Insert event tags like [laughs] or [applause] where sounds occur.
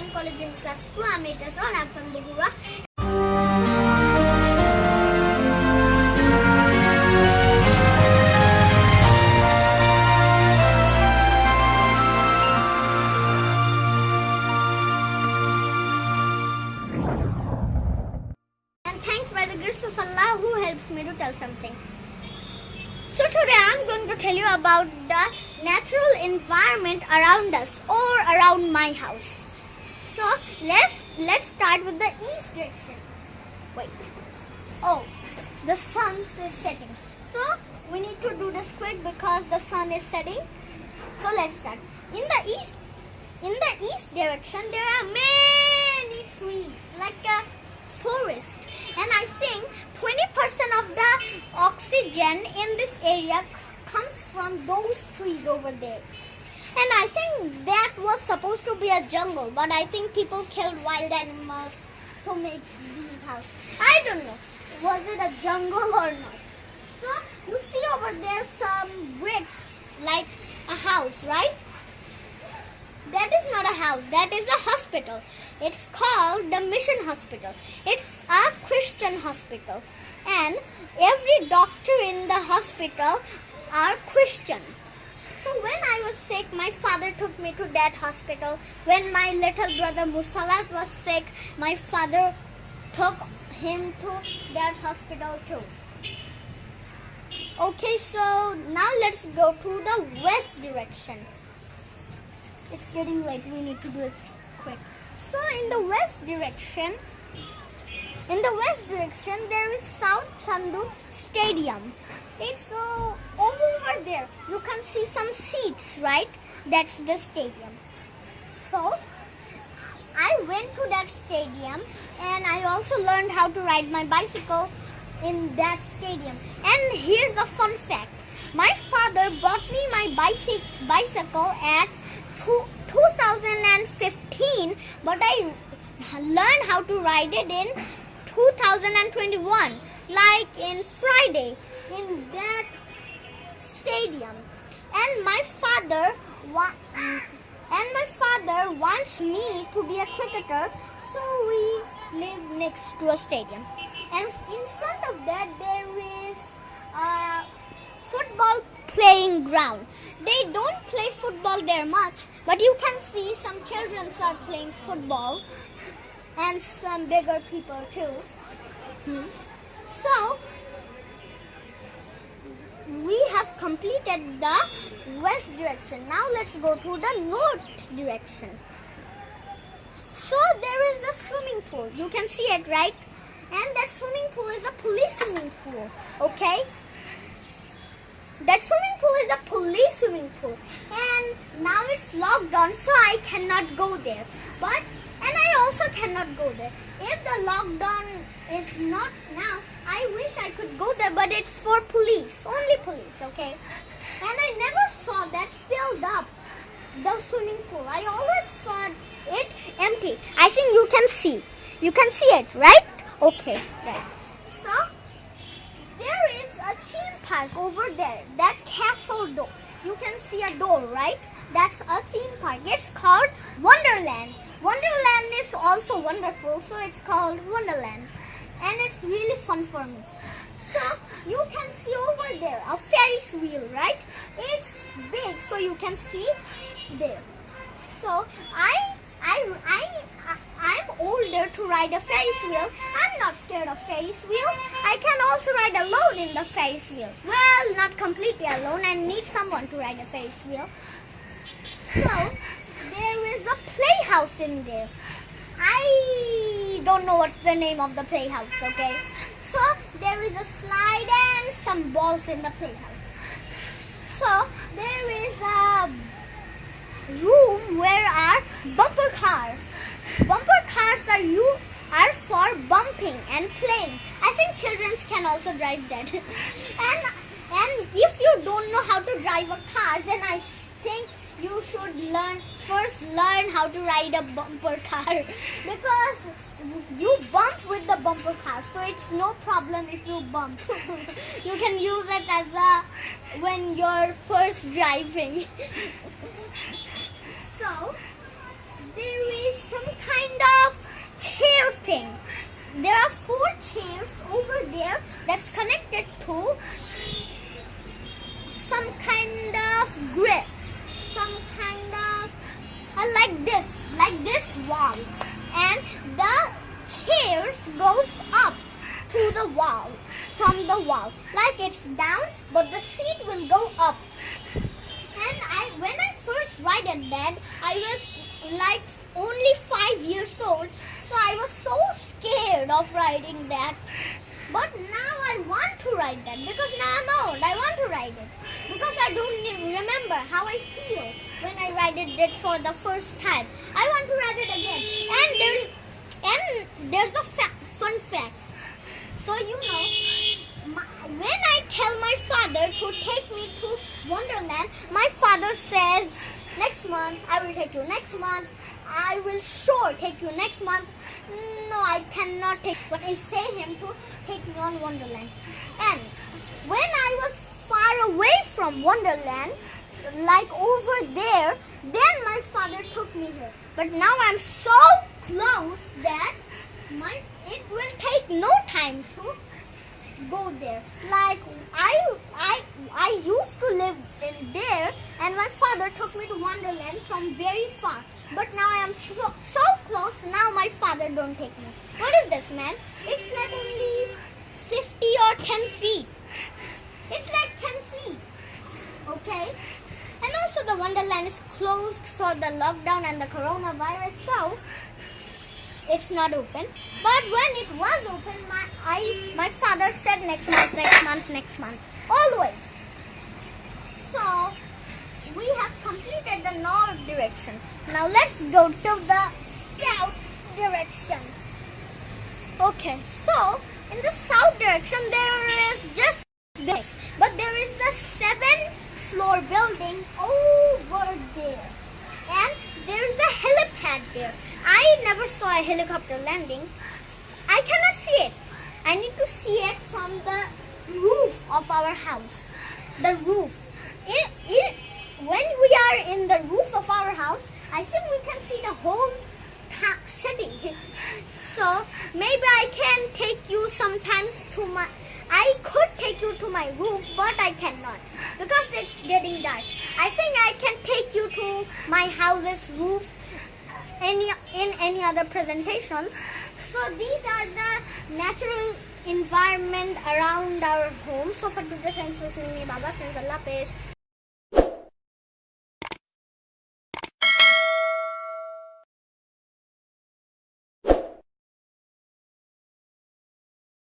Online College in class 2. I'm Itasron. I'm from Bogura. And thanks by the grace of Allah who helps me to tell something. So today I'm going to tell you about the natural environment around us or around my house. So let's let's start with the east direction. Wait. Oh, so the sun is setting. So we need to do this quick because the sun is setting. So let's start. In the east in the east direction there are many trees like a forest and I think 20% of the oxygen in this area comes from those trees over there. And I think that was supposed to be a jungle, but I think people killed wild animals to make these houses. I don't know. Was it a jungle or not? So you see over there some bricks like a house, right? That is not a house. That is a hospital. It's called the Mission Hospital. It's a Christian hospital. And every doctor in the hospital are Christian. So when I was sick, my father took me to that hospital. When my little brother Mursalat was sick, my father took him to that hospital too. Okay, so now let's go to the west direction. It's getting late. We need to do it quick. So in the west direction, in the west direction, there is Shaheed Chandu Stadium. It's uh, over there. You can see some seats, right? That's the stadium. So I went to that stadium and I also learned how to ride my bicycle in that stadium. And here's the fun fact. My father bought me my bicycle bicycle at two, 2015 but I learned how to ride it in 2021 like in Friday in that stadium. And my father and my father wants me to be a cricketer so we live next to a stadium. And in front of that there is a football playing ground. They don't play football there much but you can see some children are playing football and some bigger people too. Hmm. so we have completed the west direction. Now let's go to the north direction. So there is a swimming pool. You can see it, right? And that swimming pool is a police swimming pool. Okay? That swimming pool is a police swimming pool. And now it's locked on, so I cannot go there. But and I also cannot go there. If the lockdown is not now, I wish I could go there, but it's for police, only police, okay? And I never saw that filled up the swimming pool. I always saw it empty. I think you can see. You can see it, right? Okay, right. So there is a theme park over there. That castle door. You can see a door, right? That's a theme park. It's called Wonderland. Wonderland is also wonderful, so it's called Wonderland. And it's really fun for me. So you can see over there a Ferris wheel, right? It's big, so you can see there. So I I I I'm older to ride a Ferris wheel. I'm not scared of Ferris wheel. I can also ride alone in the Ferris wheel. Well, not completely alone. I need someone to ride a Ferris wheel. So a playhouse in there. I don't know what's the name of the playhouse, okay? So there is a slide and some balls in the playhouse. So there is a room where are bumper cars. Bumper cars are you are for bumping and playing. I think children can also drive that. [laughs] and and if you don't know how to drive a car, then I think you should learn first learn how to ride a bumper car. [laughs] Because you bump with the bumper car so it's no problem if you bump. [laughs] You can use it as a when you're first driving. [laughs] So there is some kind of chair thing. There are four chairs over there that's connected to goes up to the wall from the wall, like it's down, but the seat will go up. And I, when I first ride at that, I was like only five years old, so I was so scared of riding that. But now I want to ride that because now I'm old. I want to ride it because I don't remember how I feel when I ride it for the first time. I want to ride it again. And there is, and there's a fa- fun fact. So you know, my, when I tell my father to take me to Wonderland, my father says, next month I will take you. Next month I will sure take you. Next month, no, I cannot take. But I say him to take me on Wonderland. And when I was far away from Wonderland, like over there, then my father took me here. But now I'm so close that my it will take no time to go there. Like I I I used to live in there and my father took me to Wonderland from very far. But now I am so, so close, now my father don't take me. What is this man? It's like only 50 or 10 feet. It's like 10 feet. Okay? And also the Wonderland is closed for the lockdown and the coronavirus, so it's not open. But when it was open, my I my father said next month, next month, next month, always. So we have completed the north direction. Now let's go to the south direction. Okay, so in the south direction there is just this, but there is a seven floor building over there, and there is the helipad there. I never saw a helicopter landing. I cannot see it. I need to see it from the roof of our house. The roof. It, it, when we are in the roof of our house, I think we can see the whole city. So maybe I can take you sometimes to my. I could take you to my roof, but I cannot because it's getting dark. I think I can take you to my house's roof any in any other presentations. So these are the natural environment around our home. So for today, thanks for me. Baba, thanks Allah.